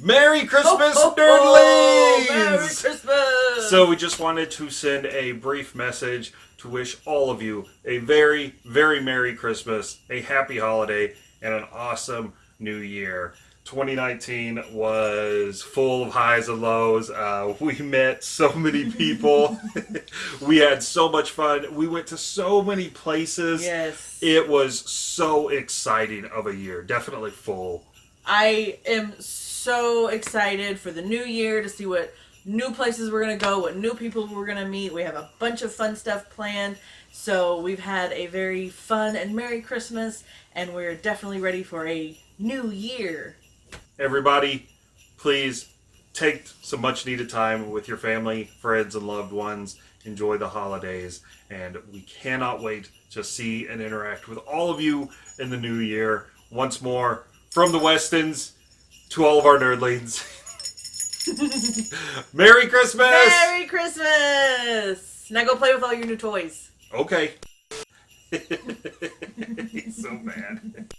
Merry Christmas, Ho, ho, ho! Merry Christmas! So we just wanted to send a brief message to wish all of you a very, very Merry Christmas, a happy holiday, and an awesome new year. 2019 was full of highs and lows. Uh, we met so many people. we had so much fun. We went to so many places. yes. It was so exciting of a year. Definitely full. I am so excited for the new year to see what new places we're going to go, what new people we're going to meet. We have a bunch of fun stuff planned. So we've had a very fun and Merry Christmas, and we're definitely ready for a new year. Everybody, please take some much needed time with your family, friends, and loved ones. Enjoy the holidays, and we cannot wait to see and interact with all of you in the new year. Once more, from the Westons to all of our nerdlings. Merry Christmas! Merry Christmas! Now go play with all your new toys. Okay. He's so bad.